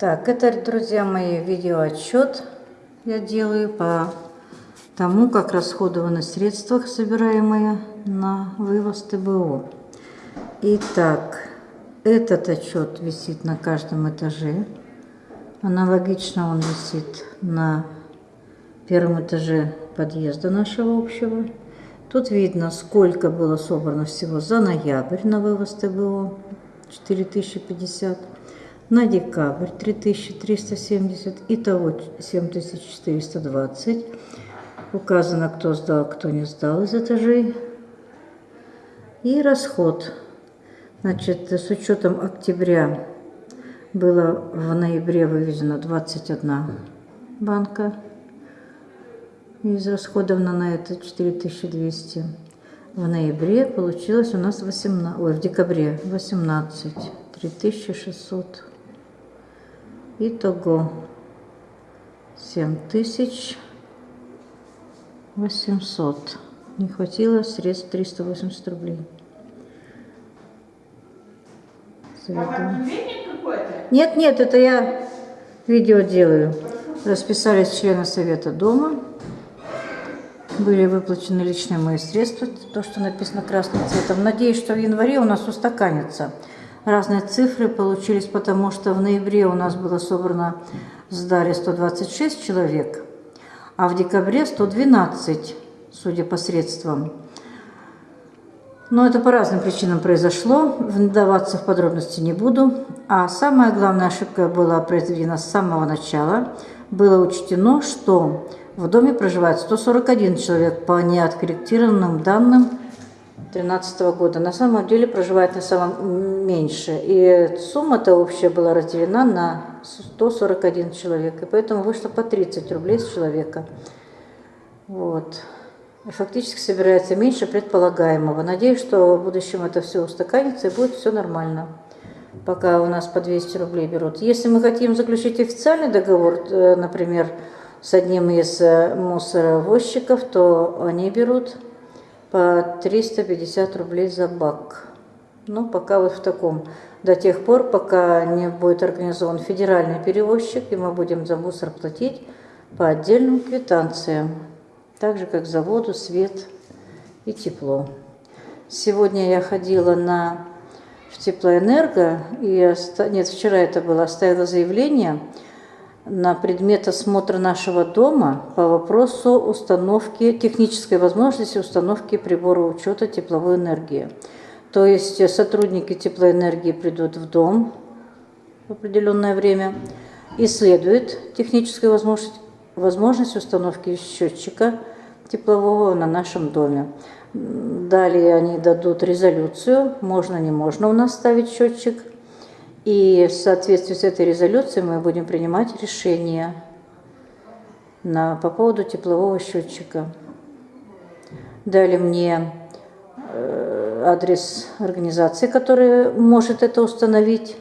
Так, это, друзья мои, видеоотчет я делаю по тому, как расходованы средства, собираемые на вывоз ТБО. Итак, этот отчет висит на каждом этаже. Аналогично он висит на первом этаже подъезда нашего общего. Тут видно, сколько было собрано всего за ноябрь на вывоз ТБО, 4050, на декабрь 3370, итого 7420. Указано, кто сдал, кто не сдал из этажей. И расход. Значит, с учетом октября было в ноябре вывезено 21 банка. Израсходовано на это 4200. В ноябре получилось у нас 18, ой, в декабре 18, 3600. Итого 7800. Не хватило средств 380 рублей. Нет, нет, это я видео делаю. Расписались члены совета дома. Были выплачены личные мои средства, то, что написано красным цветом. Надеюсь, что в январе у нас устаканится. Разные цифры получились, потому что в ноябре у нас было собрано в Сдаре 126 человек, а в декабре 112, судя по средствам. Но это по разным причинам произошло, вдаваться в подробности не буду. А самая главная ошибка была произведена с самого начала. Было учтено, что в доме проживает 141 человек по неоткорректированным данным 2013 года. На самом деле проживает на самом меньше. И сумма-то общая была разделена на 141 человек. И поэтому вышло по 30 рублей с человека. Вот фактически собирается меньше предполагаемого. Надеюсь, что в будущем это все устаканится и будет все нормально. Пока у нас по 200 рублей берут. Если мы хотим заключить официальный договор, э, например, с одним из э, мусоровозчиков, то они берут по 350 рублей за бак. Ну, пока вот в таком. До тех пор, пока не будет организован федеральный перевозчик, и мы будем за мусор платить по отдельным квитанциям так же как за воду, свет и тепло. Сегодня я ходила на в теплоэнерго, и нет, вчера это было, оставила заявление на предмет осмотра нашего дома по вопросу установки, технической возможности установки прибора учета тепловой энергии. То есть сотрудники теплоэнергии придут в дом в определенное время, исследуют техническую возможность, возможность установки счетчика теплового на нашем доме. Далее они дадут резолюцию, можно, не можно у нас ставить счетчик. И в соответствии с этой резолюцией мы будем принимать решение на, по поводу теплового счетчика. Дали мне э, адрес организации, которая может это установить.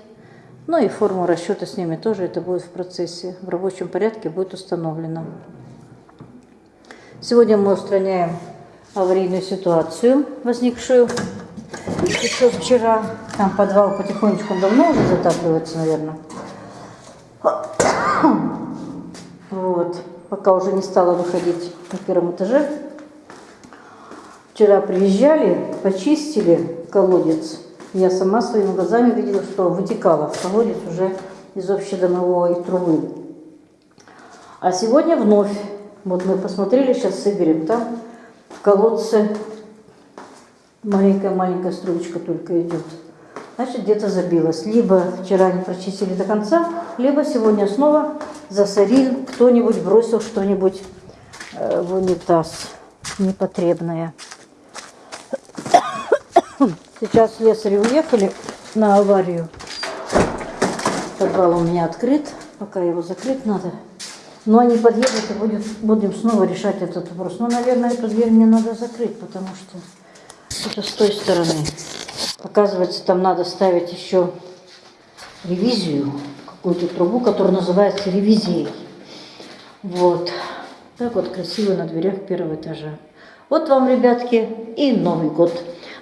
Ну и форму расчета с ними тоже это будет в процессе. В рабочем порядке будет установлено. Сегодня мы устраняем аварийную ситуацию, возникшую еще вчера. Там подвал потихонечку давно уже затапливается, наверное. Вот. Пока уже не стала выходить на первом этаже. Вчера приезжали, почистили колодец. Я сама своими глазами видела, что вытекало в колодец уже из общедомовой трубы. А сегодня вновь вот мы посмотрели, сейчас соберем. Там в колодце маленькая-маленькая струечка только идет. Значит, где-то забилось. Либо вчера не прочистили до конца, либо сегодня снова засорил, кто-нибудь бросил что-нибудь э, в унитаз непотребное. Сейчас слесари уехали на аварию. Подвал у меня открыт, пока его закрыть надо. Но они подъедут и будет, будем снова решать этот вопрос. Но, наверное, эту дверь мне надо закрыть, потому что это с той стороны. Оказывается, там надо ставить еще ревизию, какую-то трубу, которая называется ревизией. Вот. Так вот красиво на дверях первого этажа. Вот вам, ребятки, и Новый год.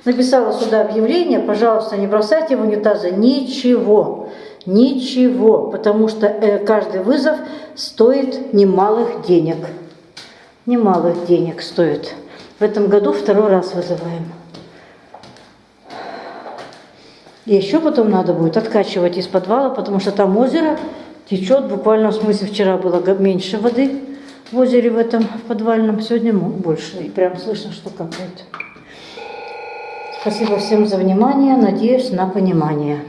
Написала сюда объявление, пожалуйста, не бросайте в унитазы ничего Ничего, потому что э, каждый вызов стоит немалых денег. Немалых денег стоит. В этом году второй раз вызываем. И еще потом надо будет откачивать из подвала, потому что там озеро течет. Буквально, в смысле, вчера было меньше воды в озере в этом в подвальном, сегодня больше. И прям слышно, что капает. Спасибо всем за внимание. Надеюсь на понимание.